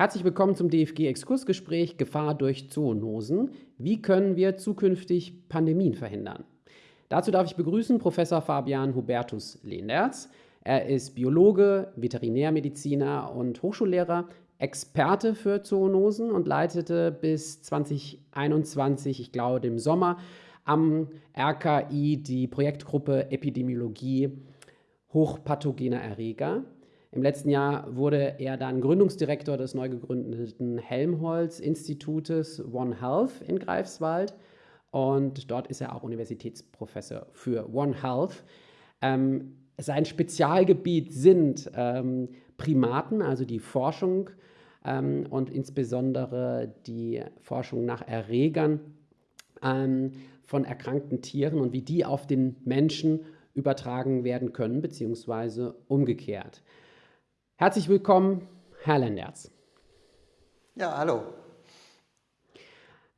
Herzlich willkommen zum DFG-Exkursgespräch Gefahr durch Zoonosen. Wie können wir zukünftig Pandemien verhindern? Dazu darf ich begrüßen Professor Fabian Hubertus Lenderz. Er ist Biologe, Veterinärmediziner und Hochschullehrer, Experte für Zoonosen und leitete bis 2021, ich glaube dem Sommer, am RKI die Projektgruppe Epidemiologie hochpathogener Erreger. Im letzten Jahr wurde er dann Gründungsdirektor des neu gegründeten Helmholtz-Institutes One Health in Greifswald und dort ist er auch Universitätsprofessor für One Health. Ähm, sein Spezialgebiet sind ähm, Primaten, also die Forschung ähm, und insbesondere die Forschung nach Erregern ähm, von erkrankten Tieren und wie die auf den Menschen übertragen werden können, beziehungsweise umgekehrt. Herzlich willkommen, Herr Lenderz. Ja, hallo.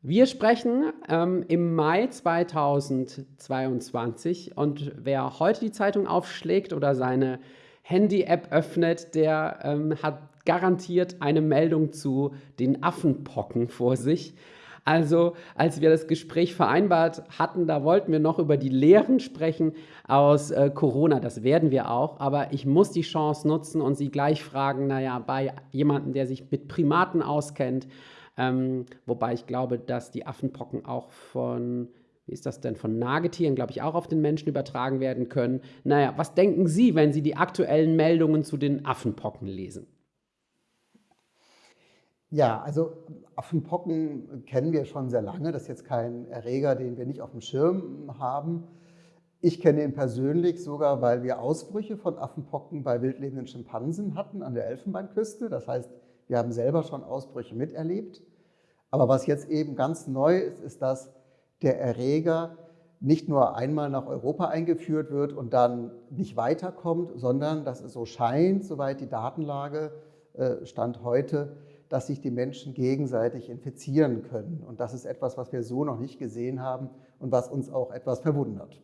Wir sprechen ähm, im Mai 2022 und wer heute die Zeitung aufschlägt oder seine Handy-App öffnet, der ähm, hat garantiert eine Meldung zu den Affenpocken vor sich. Also, als wir das Gespräch vereinbart hatten, da wollten wir noch über die Lehren sprechen aus äh, Corona. Das werden wir auch. Aber ich muss die Chance nutzen und Sie gleich fragen, naja, bei jemandem, der sich mit Primaten auskennt, ähm, wobei ich glaube, dass die Affenpocken auch von wie ist das denn von Nagetieren, glaube ich, auch auf den Menschen übertragen werden können. Naja, was denken Sie, wenn Sie die aktuellen Meldungen zu den Affenpocken lesen? Ja, also Affenpocken kennen wir schon sehr lange. Das ist jetzt kein Erreger, den wir nicht auf dem Schirm haben. Ich kenne ihn persönlich sogar, weil wir Ausbrüche von Affenpocken bei wildlebenden Schimpansen hatten an der Elfenbeinküste. Das heißt, wir haben selber schon Ausbrüche miterlebt. Aber was jetzt eben ganz neu ist, ist, dass der Erreger nicht nur einmal nach Europa eingeführt wird und dann nicht weiterkommt, sondern dass es so scheint, soweit die Datenlage äh, stand heute, dass sich die Menschen gegenseitig infizieren können. Und das ist etwas, was wir so noch nicht gesehen haben und was uns auch etwas verwundert.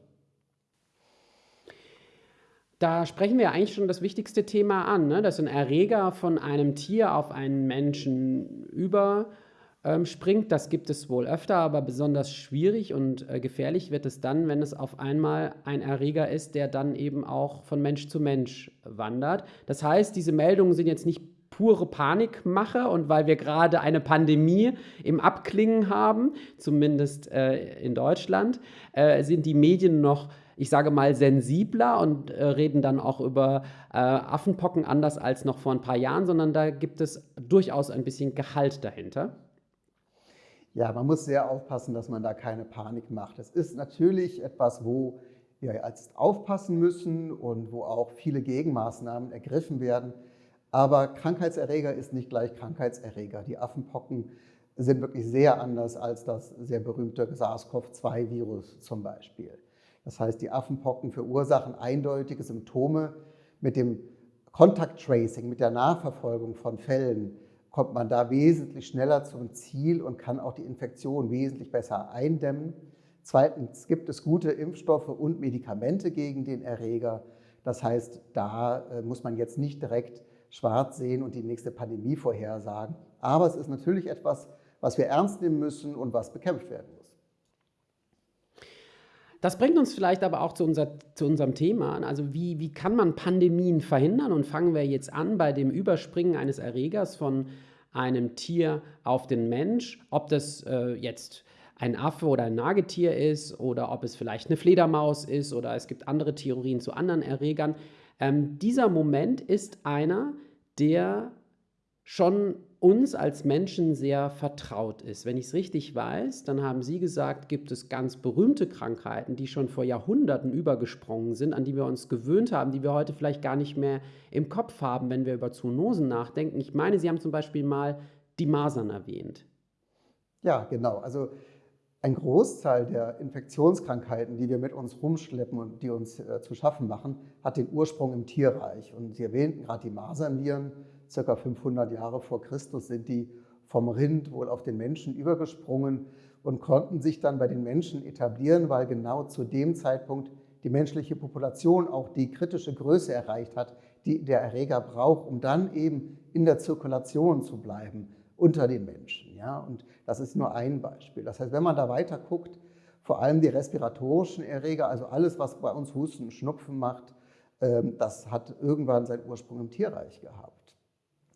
Da sprechen wir eigentlich schon das wichtigste Thema an, ne? dass ein Erreger von einem Tier auf einen Menschen überspringt. Ähm, das gibt es wohl öfter, aber besonders schwierig und äh, gefährlich wird es dann, wenn es auf einmal ein Erreger ist, der dann eben auch von Mensch zu Mensch wandert. Das heißt, diese Meldungen sind jetzt nicht pure Panikmache und weil wir gerade eine Pandemie im Abklingen haben, zumindest äh, in Deutschland, äh, sind die Medien noch, ich sage mal, sensibler und äh, reden dann auch über äh, Affenpocken anders als noch vor ein paar Jahren, sondern da gibt es durchaus ein bisschen Gehalt dahinter. Ja, man muss sehr aufpassen, dass man da keine Panik macht. Es ist natürlich etwas, wo wir jetzt aufpassen müssen und wo auch viele Gegenmaßnahmen ergriffen werden. Aber Krankheitserreger ist nicht gleich Krankheitserreger. Die Affenpocken sind wirklich sehr anders als das sehr berühmte SARS-CoV-2-Virus zum Beispiel. Das heißt, die Affenpocken verursachen eindeutige Symptome. Mit dem Contact Tracing, mit der Nachverfolgung von Fällen, kommt man da wesentlich schneller zum Ziel und kann auch die Infektion wesentlich besser eindämmen. Zweitens gibt es gute Impfstoffe und Medikamente gegen den Erreger. Das heißt, da äh, muss man jetzt nicht direkt schwarz sehen und die nächste Pandemie vorhersagen. Aber es ist natürlich etwas, was wir ernst nehmen müssen und was bekämpft werden muss. Das bringt uns vielleicht aber auch zu, unser, zu unserem Thema. Also wie, wie kann man Pandemien verhindern? Und fangen wir jetzt an bei dem Überspringen eines Erregers von einem Tier auf den Mensch, ob das äh, jetzt ein Affe oder ein Nagetier ist oder ob es vielleicht eine Fledermaus ist oder es gibt andere Theorien zu anderen Erregern. Ähm, dieser Moment ist einer, der schon uns als Menschen sehr vertraut ist. Wenn ich es richtig weiß, dann haben Sie gesagt, gibt es ganz berühmte Krankheiten, die schon vor Jahrhunderten übergesprungen sind, an die wir uns gewöhnt haben, die wir heute vielleicht gar nicht mehr im Kopf haben, wenn wir über Zoonosen nachdenken. Ich meine, Sie haben zum Beispiel mal die Masern erwähnt. Ja, genau. Also ein Großteil der Infektionskrankheiten, die wir mit uns rumschleppen und die uns äh, zu schaffen machen, hat den Ursprung im Tierreich. Und Sie erwähnten gerade die Masernviren, circa 500 Jahre vor Christus sind die vom Rind wohl auf den Menschen übergesprungen und konnten sich dann bei den Menschen etablieren, weil genau zu dem Zeitpunkt die menschliche Population auch die kritische Größe erreicht hat, die der Erreger braucht, um dann eben in der Zirkulation zu bleiben unter den Menschen. Ja? Und das ist nur ein Beispiel. Das heißt, wenn man da weiter guckt, vor allem die respiratorischen Erreger, also alles, was bei uns Husten und Schnupfen macht, ähm, das hat irgendwann seinen Ursprung im Tierreich gehabt.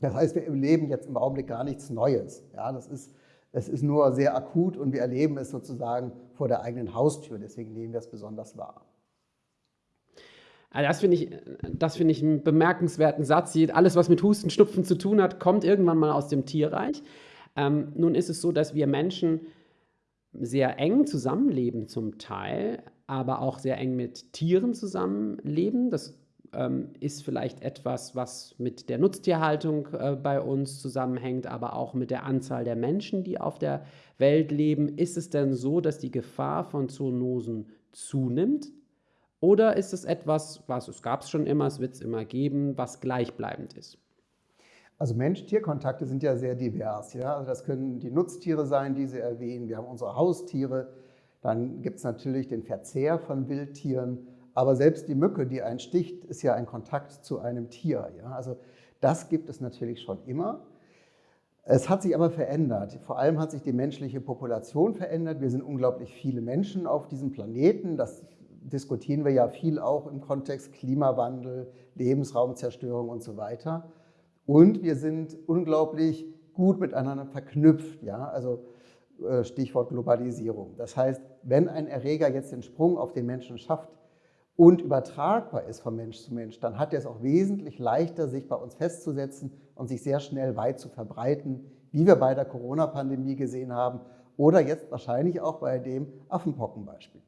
Das heißt, wir erleben jetzt im Augenblick gar nichts Neues. Ja, das ist, es ist nur sehr akut und wir erleben es sozusagen vor der eigenen Haustür. Deswegen nehmen wir es besonders wahr. Also das finde ich, das find ich einen bemerkenswerten Satz. Alles, was mit Husten, Schnupfen zu tun hat, kommt irgendwann mal aus dem Tierreich. Ähm, nun ist es so, dass wir Menschen sehr eng zusammenleben zum Teil, aber auch sehr eng mit Tieren zusammenleben. Das ähm, ist vielleicht etwas, was mit der Nutztierhaltung äh, bei uns zusammenhängt, aber auch mit der Anzahl der Menschen, die auf der Welt leben. Ist es denn so, dass die Gefahr von Zoonosen zunimmt? Oder ist es etwas, was es gab es schon immer, es wird es immer geben, was gleichbleibend ist? Also Mensch-Tier-Kontakte sind ja sehr divers. Ja? Also das können die Nutztiere sein, die Sie erwähnen. Wir haben unsere Haustiere. Dann gibt es natürlich den Verzehr von Wildtieren. Aber selbst die Mücke, die einen sticht, ist ja ein Kontakt zu einem Tier. Ja? Also das gibt es natürlich schon immer. Es hat sich aber verändert. Vor allem hat sich die menschliche Population verändert. Wir sind unglaublich viele Menschen auf diesem Planeten. Das diskutieren wir ja viel auch im Kontext Klimawandel, Lebensraumzerstörung und so weiter. Und wir sind unglaublich gut miteinander verknüpft. Ja? Also äh, Stichwort Globalisierung. Das heißt, wenn ein Erreger jetzt den Sprung auf den Menschen schafft und übertragbar ist von Mensch zu Mensch, dann hat er es auch wesentlich leichter, sich bei uns festzusetzen und sich sehr schnell weit zu verbreiten, wie wir bei der Corona-Pandemie gesehen haben oder jetzt wahrscheinlich auch bei dem Affenpockenbeispiel.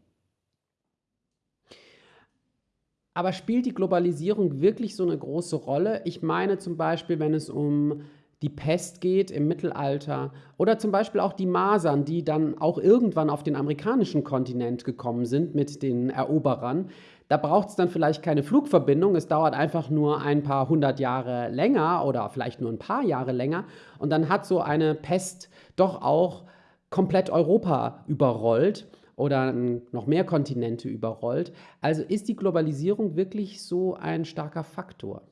Aber spielt die Globalisierung wirklich so eine große Rolle? Ich meine zum Beispiel, wenn es um die Pest geht im Mittelalter oder zum Beispiel auch die Masern, die dann auch irgendwann auf den amerikanischen Kontinent gekommen sind mit den Eroberern. Da braucht es dann vielleicht keine Flugverbindung, es dauert einfach nur ein paar hundert Jahre länger oder vielleicht nur ein paar Jahre länger und dann hat so eine Pest doch auch komplett Europa überrollt oder noch mehr Kontinente überrollt. Also ist die Globalisierung wirklich so ein starker Faktor?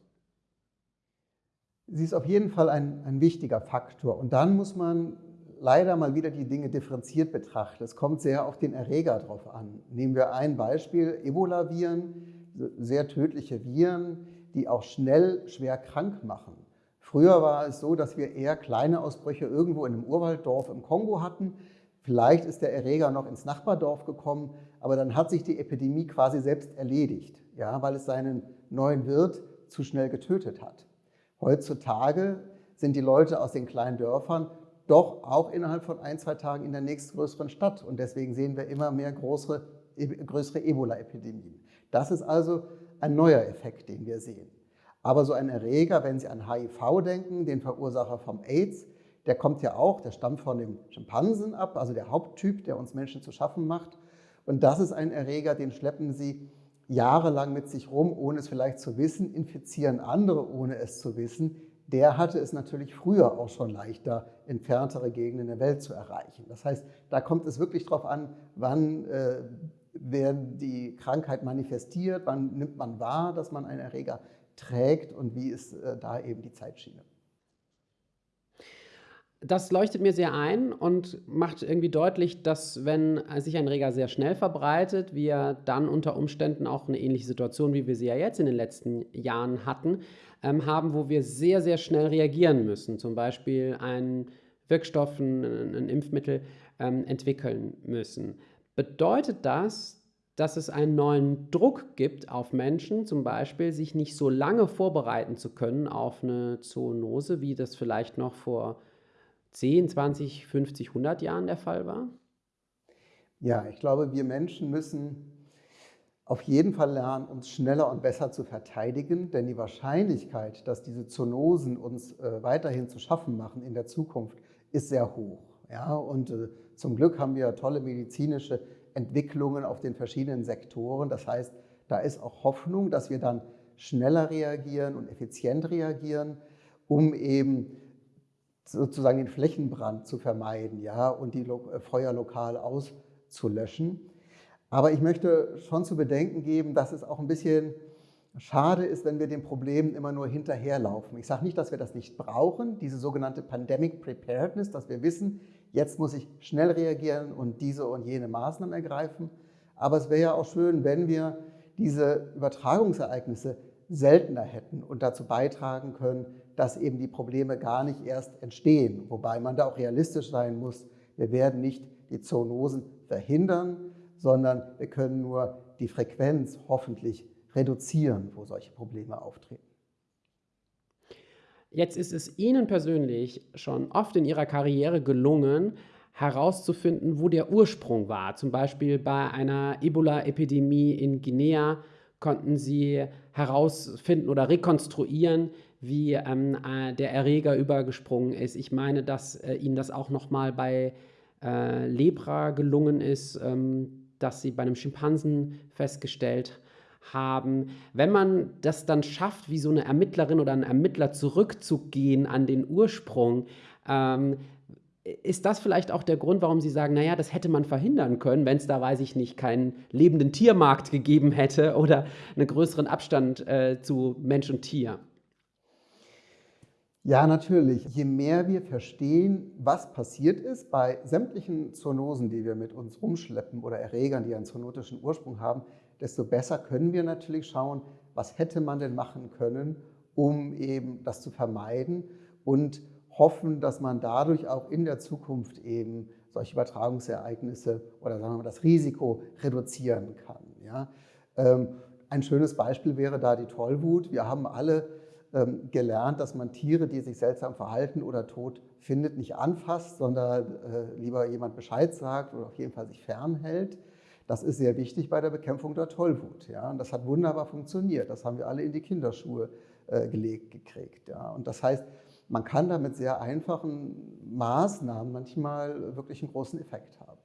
Sie ist auf jeden Fall ein, ein wichtiger Faktor. Und dann muss man leider mal wieder die Dinge differenziert betrachten. Es kommt sehr auf den Erreger drauf an. Nehmen wir ein Beispiel, Ebola-Viren, sehr tödliche Viren, die auch schnell schwer krank machen. Früher war es so, dass wir eher kleine Ausbrüche irgendwo in einem Urwalddorf im Kongo hatten. Vielleicht ist der Erreger noch ins Nachbardorf gekommen, aber dann hat sich die Epidemie quasi selbst erledigt, ja, weil es seinen neuen Wirt zu schnell getötet hat. Heutzutage sind die Leute aus den kleinen Dörfern doch auch innerhalb von ein, zwei Tagen in der nächstgrößeren Stadt. Und deswegen sehen wir immer mehr größere, größere Ebola-Epidemien. Das ist also ein neuer Effekt, den wir sehen. Aber so ein Erreger, wenn Sie an HIV denken, den Verursacher vom AIDS, der kommt ja auch, der stammt von dem Schimpansen ab, also der Haupttyp, der uns Menschen zu schaffen macht. Und das ist ein Erreger, den schleppen sie jahrelang mit sich rum, ohne es vielleicht zu wissen, infizieren andere, ohne es zu wissen. Der hatte es natürlich früher auch schon leichter, entferntere Gegenden der Welt zu erreichen. Das heißt, da kommt es wirklich darauf an, wann äh, werden die Krankheit manifestiert, wann nimmt man wahr, dass man einen Erreger trägt und wie ist äh, da eben die Zeitschiene das leuchtet mir sehr ein und macht irgendwie deutlich, dass wenn sich ein Reger sehr schnell verbreitet, wir dann unter Umständen auch eine ähnliche Situation, wie wir sie ja jetzt in den letzten Jahren hatten, ähm, haben, wo wir sehr, sehr schnell reagieren müssen. Zum Beispiel einen Wirkstoff, ein, ein Impfmittel ähm, entwickeln müssen. Bedeutet das, dass es einen neuen Druck gibt auf Menschen, zum Beispiel sich nicht so lange vorbereiten zu können auf eine Zoonose, wie das vielleicht noch vor 10, 20, 50, 100 Jahren der Fall war? Ja, ich glaube, wir Menschen müssen auf jeden Fall lernen, uns schneller und besser zu verteidigen, denn die Wahrscheinlichkeit, dass diese Zoonosen uns äh, weiterhin zu schaffen machen in der Zukunft, ist sehr hoch. Ja, und äh, zum Glück haben wir tolle medizinische Entwicklungen auf den verschiedenen Sektoren. Das heißt, da ist auch Hoffnung, dass wir dann schneller reagieren und effizient reagieren, um eben sozusagen den Flächenbrand zu vermeiden ja, und die äh, Feuer lokal auszulöschen. Aber ich möchte schon zu bedenken geben, dass es auch ein bisschen Schade ist, wenn wir den Problemen immer nur hinterherlaufen. Ich sage nicht, dass wir das nicht brauchen, diese sogenannte Pandemic Preparedness, dass wir wissen, jetzt muss ich schnell reagieren und diese und jene Maßnahmen ergreifen. Aber es wäre ja auch schön, wenn wir diese Übertragungsereignisse seltener hätten und dazu beitragen können, dass eben die Probleme gar nicht erst entstehen. Wobei man da auch realistisch sein muss. Wir werden nicht die Zoonosen verhindern, sondern wir können nur die Frequenz hoffentlich reduzieren, wo solche Probleme auftreten. Jetzt ist es Ihnen persönlich schon oft in Ihrer Karriere gelungen, herauszufinden, wo der Ursprung war. Zum Beispiel bei einer Ebola-Epidemie in Guinea konnten Sie herausfinden oder rekonstruieren, wie ähm, äh, der Erreger übergesprungen ist. Ich meine, dass äh, Ihnen das auch nochmal bei äh, Lepra gelungen ist, ähm, dass Sie bei einem Schimpansen festgestellt haben. Wenn man das dann schafft, wie so eine Ermittlerin oder ein Ermittler zurückzugehen an den Ursprung, ähm, ist das vielleicht auch der Grund, warum Sie sagen, naja, das hätte man verhindern können, wenn es da, weiß ich nicht, keinen lebenden Tiermarkt gegeben hätte oder einen größeren Abstand äh, zu Mensch und Tier? Ja, natürlich. Je mehr wir verstehen, was passiert ist bei sämtlichen Zoonosen, die wir mit uns rumschleppen oder Erregern, die einen zoonotischen Ursprung haben, desto besser können wir natürlich schauen, was hätte man denn machen können, um eben das zu vermeiden und hoffen, dass man dadurch auch in der Zukunft eben solche Übertragungsereignisse oder sagen wir mal das Risiko reduzieren kann. Ja? Ähm, ein schönes Beispiel wäre da die Tollwut. Wir haben alle gelernt, dass man Tiere, die sich seltsam verhalten oder tot findet, nicht anfasst, sondern äh, lieber jemand Bescheid sagt oder auf jeden Fall sich fernhält. Das ist sehr wichtig bei der Bekämpfung der Tollwut. Ja? Und das hat wunderbar funktioniert. Das haben wir alle in die Kinderschuhe äh, gelegt gekriegt. Ja? Und das heißt, man kann da mit sehr einfachen Maßnahmen manchmal wirklich einen großen Effekt haben.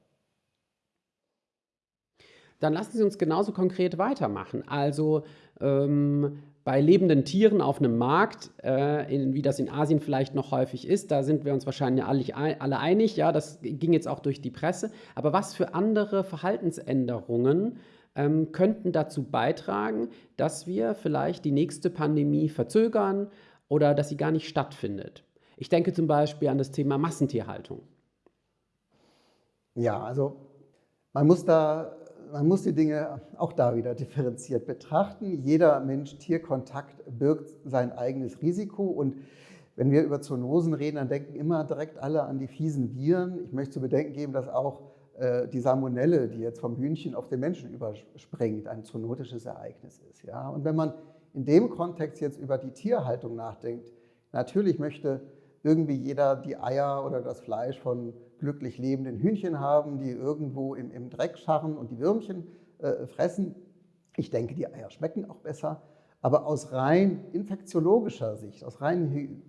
Dann lassen Sie uns genauso konkret weitermachen. Also ähm, bei lebenden Tieren auf einem Markt, äh, in, wie das in Asien vielleicht noch häufig ist, da sind wir uns wahrscheinlich alle, alle einig, ja, das ging jetzt auch durch die Presse. Aber was für andere Verhaltensänderungen ähm, könnten dazu beitragen, dass wir vielleicht die nächste Pandemie verzögern oder dass sie gar nicht stattfindet? Ich denke zum Beispiel an das Thema Massentierhaltung. Ja, also man muss da man muss die Dinge auch da wieder differenziert betrachten. Jeder Mensch-Tier-Kontakt birgt sein eigenes Risiko und wenn wir über Zoonosen reden, dann denken immer direkt alle an die fiesen Viren. Ich möchte zu bedenken geben, dass auch äh, die Salmonelle, die jetzt vom Hühnchen auf den Menschen überspringt, ein zoonotisches Ereignis ist. Ja? Und wenn man in dem Kontext jetzt über die Tierhaltung nachdenkt, natürlich möchte irgendwie jeder die Eier oder das Fleisch von glücklich lebenden Hühnchen haben, die irgendwo im, im Dreck scharren und die Würmchen äh, fressen. Ich denke, die Eier schmecken auch besser. Aber aus rein infektiologischer Sicht, aus rein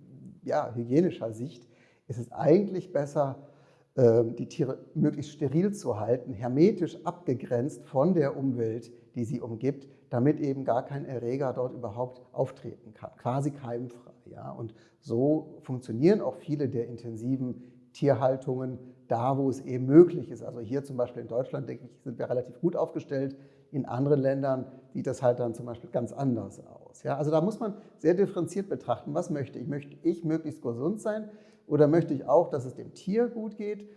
ja, hygienischer Sicht, ist es eigentlich besser, äh, die Tiere möglichst steril zu halten, hermetisch abgegrenzt von der Umwelt, die sie umgibt, damit eben gar kein Erreger dort überhaupt auftreten kann, quasi keimfrei. Ja? Und so funktionieren auch viele der intensiven Tierhaltungen da, wo es eben möglich ist. Also hier zum Beispiel in Deutschland, denke ich, sind wir relativ gut aufgestellt. In anderen Ländern sieht das halt dann zum Beispiel ganz anders aus. Ja, also da muss man sehr differenziert betrachten, was möchte ich? Möchte ich möglichst gesund sein oder möchte ich auch, dass es dem Tier gut geht?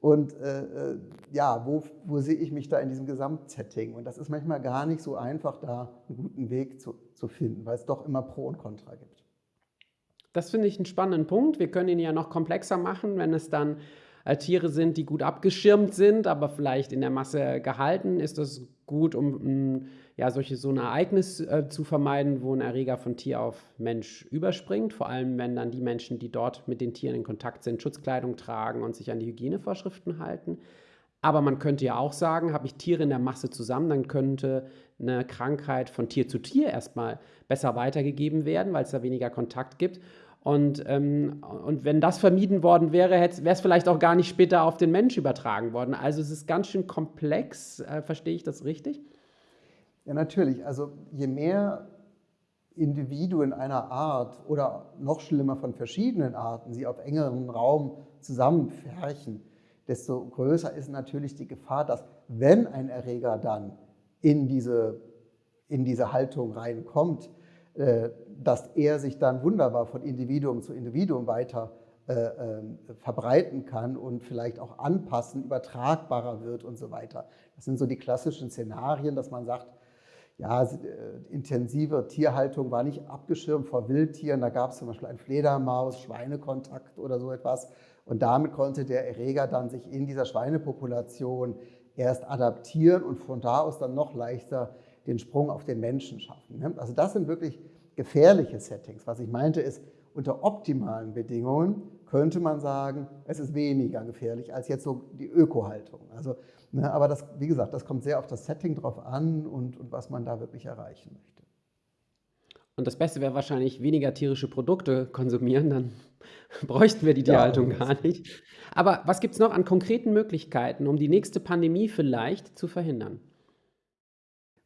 Und äh, äh, ja, wo, wo sehe ich mich da in diesem Gesamtsetting? Und das ist manchmal gar nicht so einfach, da einen guten Weg zu, zu finden, weil es doch immer Pro und Contra gibt. Das finde ich einen spannenden Punkt. Wir können ihn ja noch komplexer machen, wenn es dann äh, Tiere sind, die gut abgeschirmt sind, aber vielleicht in der Masse gehalten. Ist das gut, um mm, ja, solche, so ein Ereignis äh, zu vermeiden, wo ein Erreger von Tier auf Mensch überspringt? Vor allem, wenn dann die Menschen, die dort mit den Tieren in Kontakt sind, Schutzkleidung tragen und sich an die Hygienevorschriften halten. Aber man könnte ja auch sagen, habe ich Tiere in der Masse zusammen, dann könnte eine Krankheit von Tier zu Tier erstmal besser weitergegeben werden, weil es da weniger Kontakt gibt. Und, ähm, und wenn das vermieden worden wäre, wäre es vielleicht auch gar nicht später auf den Mensch übertragen worden. Also es ist ganz schön komplex. Äh, verstehe ich das richtig? Ja, natürlich. Also je mehr Individuen einer Art oder noch schlimmer von verschiedenen Arten sie auf engerem Raum zusammenfärchen, desto größer ist natürlich die Gefahr, dass wenn ein Erreger dann in diese in diese Haltung reinkommt, äh, dass er sich dann wunderbar von Individuum zu Individuum weiter äh, ähm, verbreiten kann und vielleicht auch anpassen, übertragbarer wird und so weiter. Das sind so die klassischen Szenarien, dass man sagt, ja, äh, intensive Tierhaltung war nicht abgeschirmt vor Wildtieren. Da gab es zum Beispiel ein Fledermaus, Schweinekontakt oder so etwas. Und damit konnte der Erreger dann sich in dieser Schweinepopulation erst adaptieren und von da aus dann noch leichter den Sprung auf den Menschen schaffen. Ne? Also das sind wirklich gefährliche Settings. Was ich meinte ist, unter optimalen Bedingungen könnte man sagen, es ist weniger gefährlich als jetzt so die Ökohaltung. Also, ne, aber das, wie gesagt, das kommt sehr auf das Setting drauf an und, und was man da wirklich erreichen möchte. Und das Beste wäre wahrscheinlich weniger tierische Produkte konsumieren, dann bräuchten wir die Tierhaltung ja, gar nicht. Aber was gibt es noch an konkreten Möglichkeiten, um die nächste Pandemie vielleicht zu verhindern?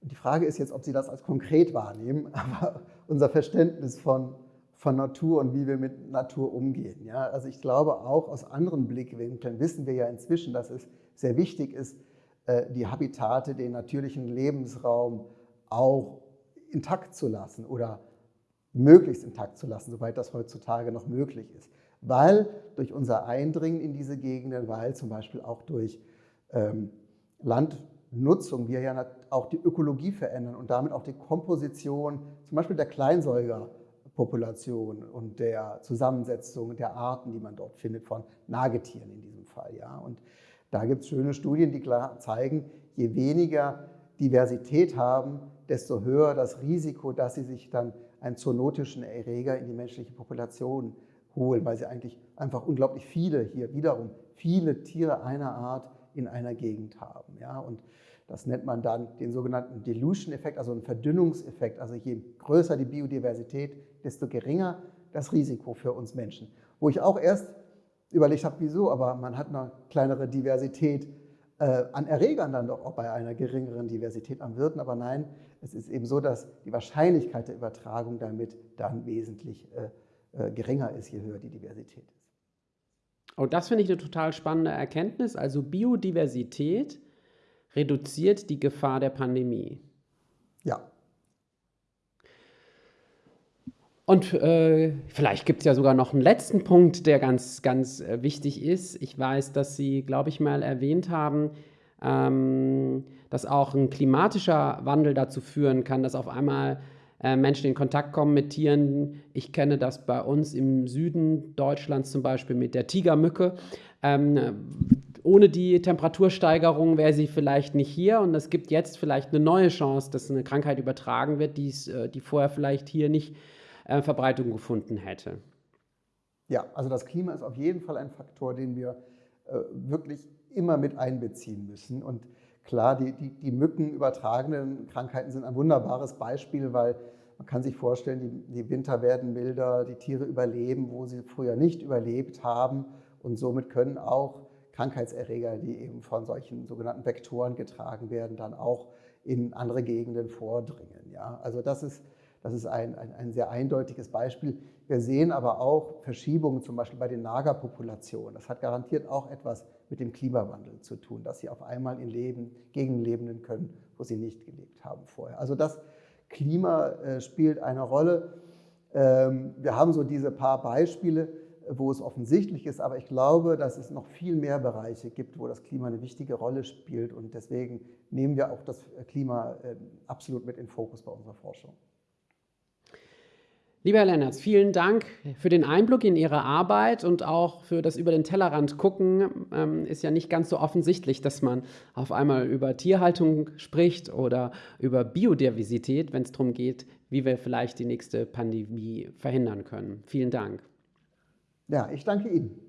Die Frage ist jetzt, ob Sie das als konkret wahrnehmen, aber unser Verständnis von von Natur und wie wir mit Natur umgehen. Ja, also ich glaube auch aus anderen Blickwinkeln wissen wir ja inzwischen, dass es sehr wichtig ist, äh, die Habitate, den natürlichen Lebensraum auch intakt zu lassen oder möglichst intakt zu lassen, soweit das heutzutage noch möglich ist. Weil durch unser Eindringen in diese Gegenden, weil zum Beispiel auch durch ähm, Landnutzung wir ja auch die Ökologie verändern und damit auch die Komposition zum Beispiel der Kleinsäuger Population und der Zusammensetzung der Arten, die man dort findet, von Nagetieren in diesem Fall. Ja. Und da gibt es schöne Studien, die klar zeigen, je weniger Diversität haben, desto höher das Risiko, dass sie sich dann einen zoonotischen Erreger in die menschliche Population holen, weil sie eigentlich einfach unglaublich viele hier wiederum, viele Tiere einer Art in einer Gegend haben. Ja. Und das nennt man dann den sogenannten Dilution-Effekt, also einen Verdünnungseffekt. Also je größer die Biodiversität, desto geringer das Risiko für uns Menschen. Wo ich auch erst überlegt habe, wieso, aber man hat eine kleinere Diversität äh, an Erregern dann doch auch bei einer geringeren Diversität an Wirten. Aber nein, es ist eben so, dass die Wahrscheinlichkeit der Übertragung damit dann wesentlich äh, äh, geringer ist, je höher die Diversität ist. Oh, das finde ich eine total spannende Erkenntnis. Also Biodiversität reduziert die Gefahr der Pandemie. Ja. Und äh, vielleicht gibt es ja sogar noch einen letzten Punkt, der ganz, ganz äh, wichtig ist. Ich weiß, dass Sie, glaube ich, mal erwähnt haben, ähm, dass auch ein klimatischer Wandel dazu führen kann, dass auf einmal äh, Menschen in Kontakt kommen mit Tieren. Ich kenne das bei uns im Süden Deutschlands zum Beispiel mit der Tigermücke. Ähm, ohne die Temperatursteigerung wäre sie vielleicht nicht hier und es gibt jetzt vielleicht eine neue Chance, dass eine Krankheit übertragen wird, äh, die vorher vielleicht hier nicht äh, Verbreitung gefunden hätte. Ja, also das Klima ist auf jeden Fall ein Faktor, den wir äh, wirklich immer mit einbeziehen müssen. Und klar, die, die, die mückenübertragenen Krankheiten sind ein wunderbares Beispiel, weil man kann sich vorstellen, die, die Winter werden milder, die Tiere überleben, wo sie früher nicht überlebt haben. Und somit können auch Krankheitserreger, die eben von solchen sogenannten Vektoren getragen werden, dann auch in andere Gegenden vordringen. Ja? Also das ist, das ist ein, ein, ein, sehr eindeutiges Beispiel. Wir sehen aber auch Verschiebungen zum Beispiel bei den Nagerpopulationen. Das hat garantiert auch etwas mit dem Klimawandel zu tun, dass sie auf einmal in Leben, Gegenden leben können, wo sie nicht gelebt haben vorher. Also das Klima äh, spielt eine Rolle. Ähm, wir haben so diese paar Beispiele, wo es offensichtlich ist. Aber ich glaube, dass es noch viel mehr Bereiche gibt, wo das Klima eine wichtige Rolle spielt. Und deswegen nehmen wir auch das Klima ähm, absolut mit in Fokus bei unserer Forschung. Lieber Herr Lennertz, vielen Dank für den Einblick in Ihre Arbeit und auch für das über den Tellerrand gucken. Ähm, ist ja nicht ganz so offensichtlich, dass man auf einmal über Tierhaltung spricht oder über Biodiversität, wenn es darum geht, wie wir vielleicht die nächste Pandemie verhindern können. Vielen Dank. Ja, ich danke Ihnen.